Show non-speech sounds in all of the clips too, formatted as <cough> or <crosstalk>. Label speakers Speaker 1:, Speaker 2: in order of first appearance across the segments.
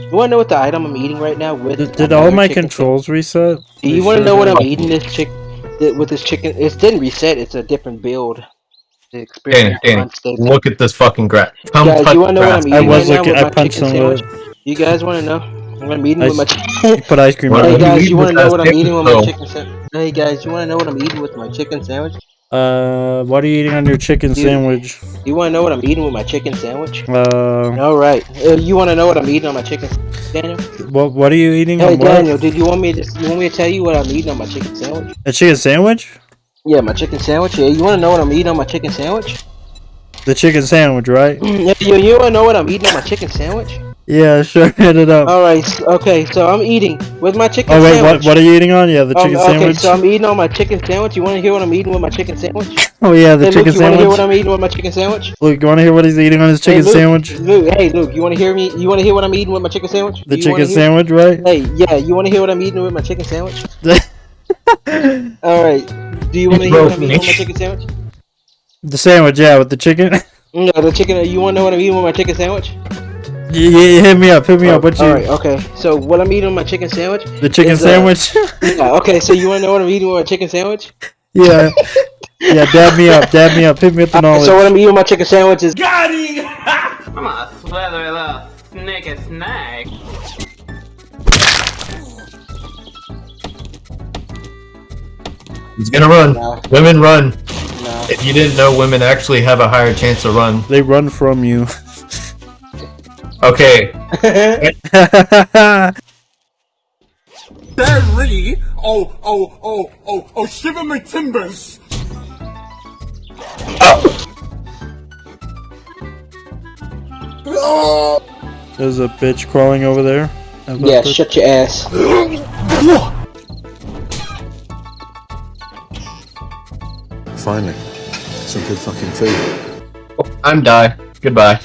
Speaker 1: You want to know what the item I'm eating right now? With
Speaker 2: Did, did all my
Speaker 1: chicken
Speaker 2: controls reset?
Speaker 1: Do you
Speaker 2: They
Speaker 1: want to
Speaker 2: sure
Speaker 1: know what. I'm eating this chick with this chicken? It didn't reset. It's a different build. The
Speaker 3: Danny, Danny, look at this fucking grass. Come
Speaker 1: Guys,
Speaker 3: touch
Speaker 1: you wanna know what. I'm
Speaker 2: I was
Speaker 1: right now
Speaker 2: looking.
Speaker 1: with
Speaker 2: I
Speaker 1: my
Speaker 2: punched
Speaker 1: chicken
Speaker 2: some of it.
Speaker 1: sandwich? You guys want to know? what I'm eating
Speaker 2: I
Speaker 1: with my.
Speaker 2: s-
Speaker 1: Chi-
Speaker 2: You put ice cream on
Speaker 1: hey
Speaker 2: it.
Speaker 3: you
Speaker 1: guys, you want to know what I'm eating with my chicken sandwich? Hey guys, you want to know what I'm eating with my chicken sandwich?
Speaker 2: Uh, what are you eating on your chicken
Speaker 1: Dude.
Speaker 2: sandwich?
Speaker 1: You want to know what I'm eating with my chicken sandwich?
Speaker 2: Uh,
Speaker 1: All right. Uh, you want to know what I'm eating on my chicken, sandwich?
Speaker 2: what what are you eating
Speaker 1: Hey
Speaker 2: on what?
Speaker 1: Daniel, did you want me to? You want me to tell you what I'm eating on my chicken sandwich?
Speaker 2: A chicken sandwich?
Speaker 1: Yeah, my chicken sandwich. Yeah, you want to know what I'm eating on my chicken sandwich?
Speaker 2: The chicken sandwich, right?
Speaker 1: Yeah, you, you want to know what I'm eating on my chicken sandwich?
Speaker 2: Yeah, sure. <laughs> Hit it up.
Speaker 1: All right. Okay. So I'm eating with my chicken
Speaker 2: Oh wait,
Speaker 1: sandwich.
Speaker 2: what what are you eating on? Yeah, the
Speaker 1: Um,
Speaker 2: chicken
Speaker 1: okay,
Speaker 2: sandwich.
Speaker 1: so I'm eating on my chicken sandwich. You want to hear what I'm eating with my chicken sandwich?
Speaker 2: Oh yeah, the
Speaker 1: hey,
Speaker 2: chicken
Speaker 1: Luke, you want to hear what. I'm eating with my chicken sandwich?
Speaker 2: Luke, you want to hear what he's eating on his
Speaker 1: Hey,
Speaker 2: chicken
Speaker 1: Luke,
Speaker 2: sandwich?
Speaker 1: Luke, hey, Luke, you want to hear me? You want to hear what I'm eating with my chicken sandwich?
Speaker 2: The
Speaker 1: you
Speaker 2: chicken sandwich, right?
Speaker 1: Hey, yeah, you want to hear what I'm eating with my chicken sandwich? <laughs> All right. Do you want to hear what I'm eating with my chicken sandwich?
Speaker 2: The sandwich, yeah, with the chicken. <laughs>
Speaker 1: No, the chicken. You want to know what I'm eating with my chicken sandwich?
Speaker 2: Yeah, yeah, hit me up, hit me up. What you?
Speaker 1: All right. Okay. So what I'm eating with my chicken sandwich?
Speaker 2: The chicken
Speaker 1: Is, uh,
Speaker 2: sandwich?
Speaker 1: Yeah. Okay. So you want to know what I'm eating with my chicken sandwich?
Speaker 2: yeah, yeah. Dab me up, dab me up. Hit me with the knowledge.
Speaker 1: So what I'm eating with my chicken sandwich is GODDY! <laughs>
Speaker 4: I'm gonna slather the snicker snack.
Speaker 3: He's gonna run.
Speaker 1: No.
Speaker 3: Women run.
Speaker 1: no.
Speaker 3: If you didn't know, women actually have a higher chance to run.
Speaker 2: They run from you. <laughs>
Speaker 3: Okay.
Speaker 5: Barry! Oh, oh, oh, oh, oh, shiver my timbers! Oh.
Speaker 2: There's a bitch crawling over there.
Speaker 1: Yeah.
Speaker 2: that?
Speaker 1: Shut your ass.
Speaker 6: Finally, some good fucking food.
Speaker 3: Oh, I'm die. Goodbye.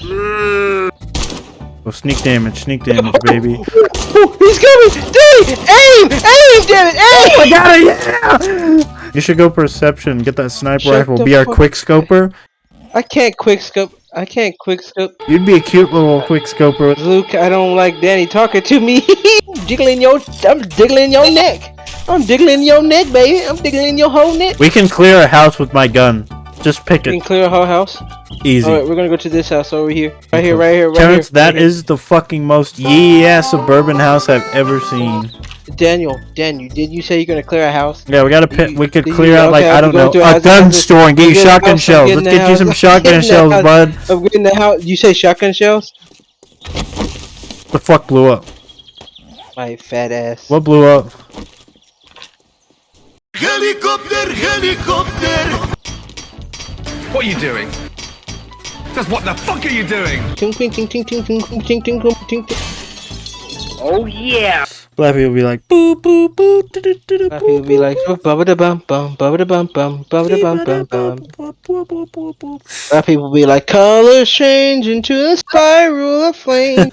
Speaker 2: Oh, sneak damage, sneak damage, <laughs> baby.
Speaker 1: Ooh, he's coming! Dude! Aim! Aim! Damn it! Oh aim! I got it! Yeah!
Speaker 2: You should go perception. Get that sniper
Speaker 1: Shut
Speaker 2: rifle. Be our quick scoper.
Speaker 1: I can't quick scope. I can't quick scope.
Speaker 2: You'd be a cute little quick scoper.
Speaker 1: Luke, I don't like Danny talking to me. <laughs> diggling your, I'm diggling your neck. I'm diggling your neck, baby. I'm diggling your whole neck.
Speaker 2: We can clear a house with my gun. Just pick
Speaker 1: We can
Speaker 2: it.
Speaker 1: clear a whole house.
Speaker 2: Easy.
Speaker 1: All right, we're gonna go to this house over here. Right here, right here, right
Speaker 2: Terrence,
Speaker 1: here.
Speaker 2: that
Speaker 1: right here.
Speaker 2: is the fucking most yee ass suburban house I've ever seen.
Speaker 1: Daniel. Daniel, did you say you're gonna clear a house?
Speaker 2: Yeah, we gotta pit. We could
Speaker 1: you-
Speaker 2: clear out like
Speaker 1: okay,
Speaker 2: I
Speaker 1: I'm
Speaker 2: don't know
Speaker 1: a
Speaker 2: a
Speaker 1: house-
Speaker 2: gun
Speaker 1: house-
Speaker 2: store and get you
Speaker 1: I'm getting
Speaker 2: shotgun
Speaker 1: house,
Speaker 2: shells. Let's get you some shotgun <laughs> shells,
Speaker 1: house.
Speaker 2: bud.
Speaker 1: I'm getting the house. You say shotgun shells?
Speaker 2: The fuck blew up?
Speaker 1: My fat ass.
Speaker 2: What blew up?
Speaker 5: Helicopter, helicopter!
Speaker 7: What are you doing? Just what the fuck are you doing?
Speaker 1: Oh yeah!
Speaker 2: Blappy will be like boo boo boo doo doo doo
Speaker 1: doo
Speaker 2: Blappy
Speaker 1: will be like bubba da bum bum bubba da bum bum bubba da bum bum bum Blappy will be like colors change into a spiral of flame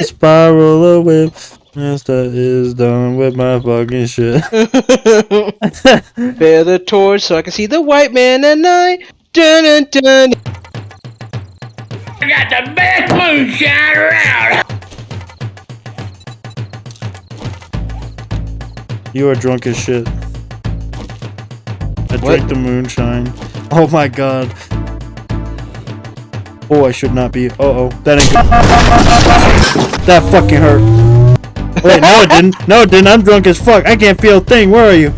Speaker 2: Spiral of whips that is done with my fucking shit. <laughs>
Speaker 1: Bear the torch so I can see the white man at night. Dun dun dun.
Speaker 4: I got the best moonshine around.
Speaker 2: You are drunk as shit. I
Speaker 1: What?
Speaker 2: drank the moonshine. Oh my god. Oh, I should not be. Uh oh. That ain't good. <laughs> That fucking hurt. Wait, no it didn't. No it didn't. I'm drunk as fuck. I can't feel a thing. Where are you?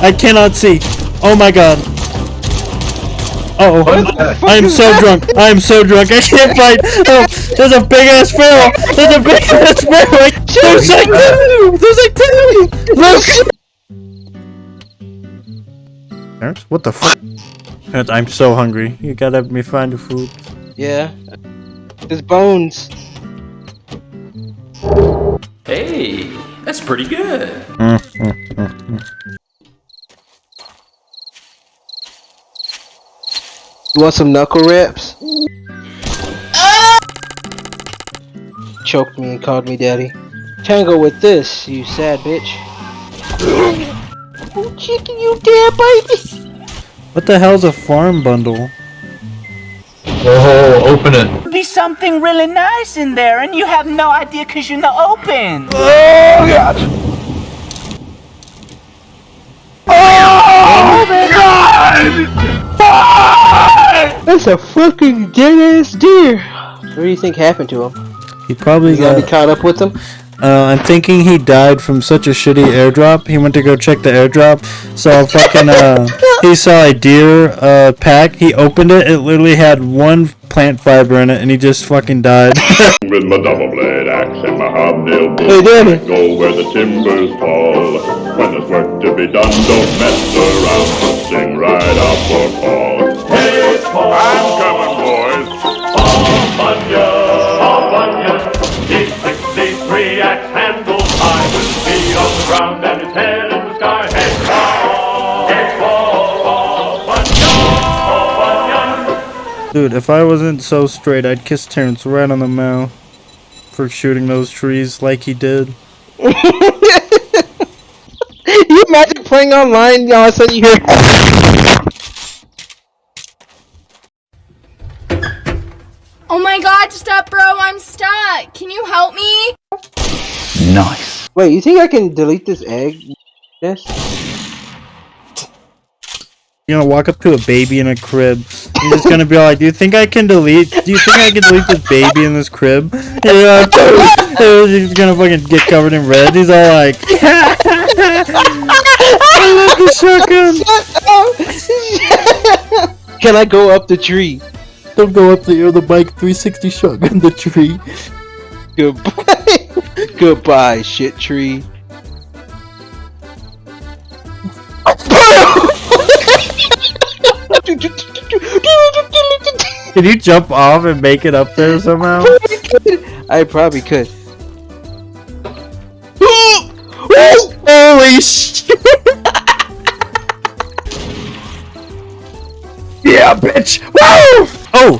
Speaker 2: I cannot see. Oh my god. Uh oh. I am so drunk. I am so drunk. I can't fight. <laughs> Oh, there's a big ass sparrow. There's a big ass sparrow. There's like two. There's like two. Look. Terrence, what the fuck? Terrence, I'm so hungry. You gotta help me find the food.
Speaker 1: Yeah. There's bones.
Speaker 8: Hey, that's pretty good.
Speaker 1: You want some knuckle rips? Choked me and called me daddy. Tango with this, you sad bitch. Oh, chicken, you damn baby!
Speaker 2: What the hell's a farm bundle?
Speaker 3: Oh, open it.
Speaker 9: Something really nice in there and you have no idea because you're not open. Oh, God. Oh, God. God.
Speaker 1: That's a fucking dead ass deer. What do you think happened to him?
Speaker 2: He probably
Speaker 1: You gotta
Speaker 2: got.
Speaker 1: be caught up with him?
Speaker 2: Uh, I'm thinking he died from such a shitty airdrop. He went to go check the airdrop, saw a fucking uh, he saw a deer uh pack. He opened it. It literally had one plant fiber in it, and he just fucking died. <laughs>
Speaker 10: With my double blade axe and my hobnail
Speaker 1: Hey,
Speaker 10: go where the timbers fall. When there's work to be done, don't mess around, sing right out for Paul. Hey, Paul. I'm coming,
Speaker 2: Dude, if I wasn't so straight, I'd kiss Terrence right on the mouth for shooting those trees like he did. <laughs>
Speaker 1: you imagine playing online, and all of a sudden you hear.
Speaker 11: Oh my god, stop, bro, I'm stuck. Can you help me? Nice.
Speaker 1: Wait, you think I can delete this egg? Yes.
Speaker 2: You're gonna walk up to a baby in a crib. You're just gonna be all like, "Do you think I can delete? Do you think I can delete this baby in this crib?" And you're like, <laughs> he's gonna fucking get covered in red. He's all like, <laughs> "I love the shotgun." <laughs>
Speaker 1: Can I go up the tree?
Speaker 2: Don't go up the uh, the bike 360 shotgun the tree.
Speaker 1: Goodbye. Goodbye, shit tree.
Speaker 2: Can you jump off and make it up there somehow? <laughs>
Speaker 1: I probably could. <gasps>
Speaker 2: Holy shit! <laughs> yeah, bitch! Woo! Oh!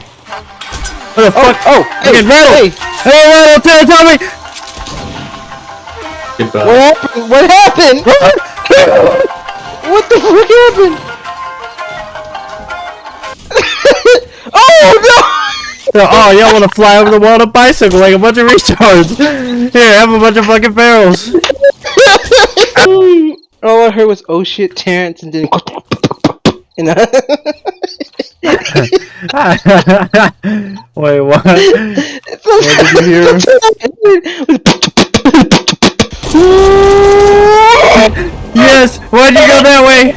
Speaker 2: What the oh, fuck?
Speaker 1: Oh,
Speaker 2: Fucking rattle!
Speaker 1: Hey,
Speaker 2: Hey, rattle! Tell, tell me!
Speaker 3: Goodbye.
Speaker 1: what happened? What happened? <laughs> what the fuck happened? Oh!
Speaker 2: Oh, y'all wanna fly over the wall on a bicycle like a bunch of retards? Here, have a bunch of fucking barrels. <laughs>
Speaker 1: All I heard was "oh shit, Terrence," and then <laughs> and I- <laughs>
Speaker 2: Wait, what? What did you hear? Yes! Why'd you go that way?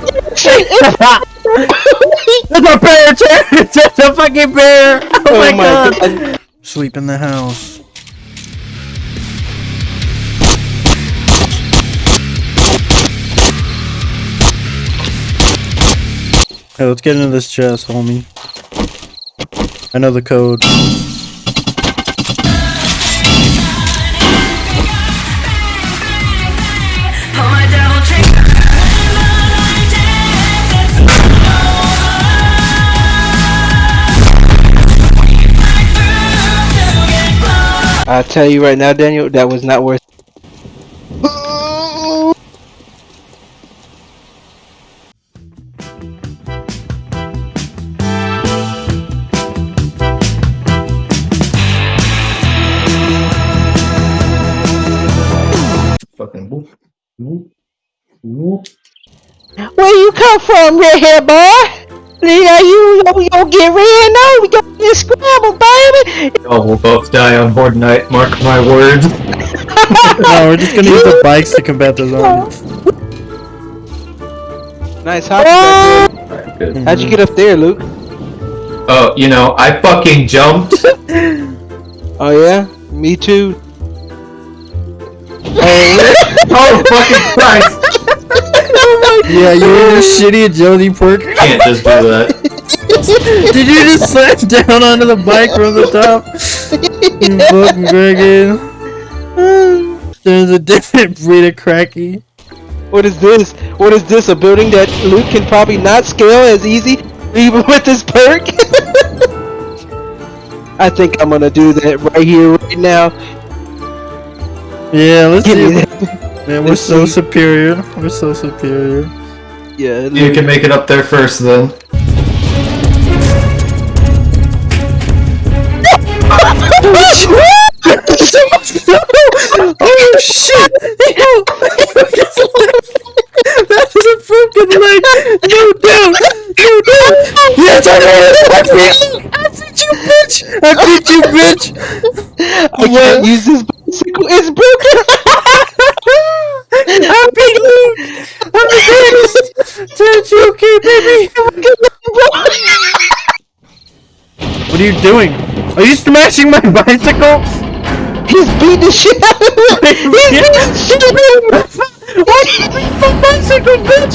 Speaker 2: It's a bear, Terrence! It's a fucking bear! Oh,
Speaker 1: Oh
Speaker 2: my,
Speaker 1: my
Speaker 2: god.
Speaker 1: God.
Speaker 2: Sleep in the house. Hey, let's get into this chest, homie. I know the code.
Speaker 1: I tell you right now, Daniel, that was not worth.
Speaker 3: Fucking whoop. Whoop. Whoop.
Speaker 1: Where you come from, redhead boy? Yeah, you you you get ran over, you get scrambled, baby.
Speaker 3: Oh, we'll both die on Horde Night, mark my words. <laughs>
Speaker 2: no, we're just gonna use the bikes to combat the zombies.
Speaker 1: Nice hop.
Speaker 3: Alright, good.
Speaker 1: How'd you get up there, Luke?
Speaker 3: Oh, you know, I fucking jumped. <laughs>
Speaker 1: Oh yeah, me too. <laughs>
Speaker 3: oh, fucking Christ.
Speaker 2: Yeah, you were your shitty agility perk.
Speaker 3: Can't just do that. <laughs>
Speaker 2: Did you just slam down onto the bike from the top? You fucking Gregan. There's a different breed of cracky.
Speaker 1: What is this? What is this? A building that Luke can probably not scale as easy, even <laughs> with this perk? <laughs> I think I'm gonna do that right here, right now.
Speaker 2: Yeah, let's
Speaker 1: Give me
Speaker 2: see.
Speaker 1: that.
Speaker 2: Man, we're so
Speaker 1: see.
Speaker 2: superior. We're so superior.
Speaker 1: Yeah.
Speaker 3: You can make it up there first then. <laughs>
Speaker 2: oh shit! that is a broken leg! No doubt! No doubt!
Speaker 1: Yes, I did it! I beat, I beat you, bitch!
Speaker 2: I beat you, bitch! I can't use this bicycle. It's broken! Are you doing? Are you smashing my <laughs> bicycle?
Speaker 1: He's beating the shit out of me. <laughs> He's beating the shit out of me.
Speaker 2: What? My bicycle, bitch!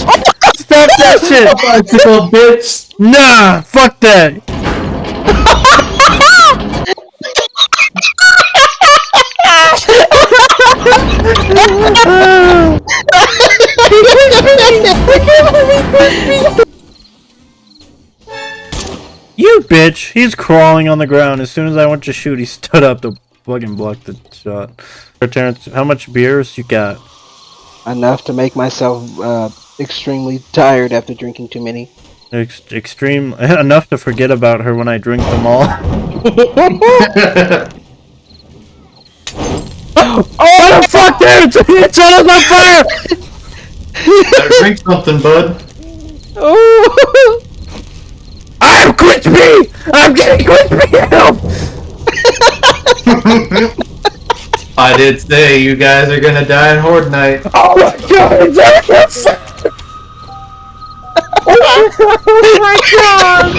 Speaker 2: Stop that <laughs> shit!
Speaker 3: Bicycle bitch.
Speaker 2: Nah, fuck that! You bitch! He's crawling on the ground. As soon as I went to shoot, he <laughs> stood up to fucking block the shot. Terrence, how much beers you got?
Speaker 1: Enough to make myself uh, extremely tired after drinking too many.
Speaker 2: Ex extreme <laughs> enough to forget about her when I drink them all. <laughs> oh the fuck, dude! It's on fire!
Speaker 3: Better drink something, bud.
Speaker 1: Oh.
Speaker 2: I'm crispy! I'm getting crispy! Help!
Speaker 3: I did say you guys are gonna die in Horde Night.
Speaker 2: Oh my god! It's <laughs> oh my god!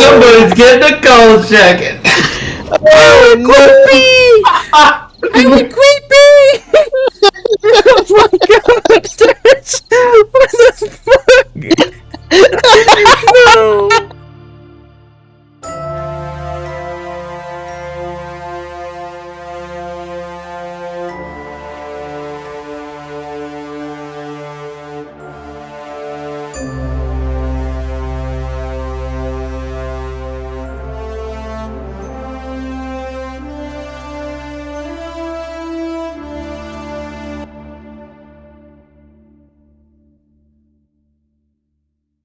Speaker 3: Somebody's getting a cold jacket.
Speaker 2: Oh, oh, creepy! I'm a creepy! <laughs> oh my god!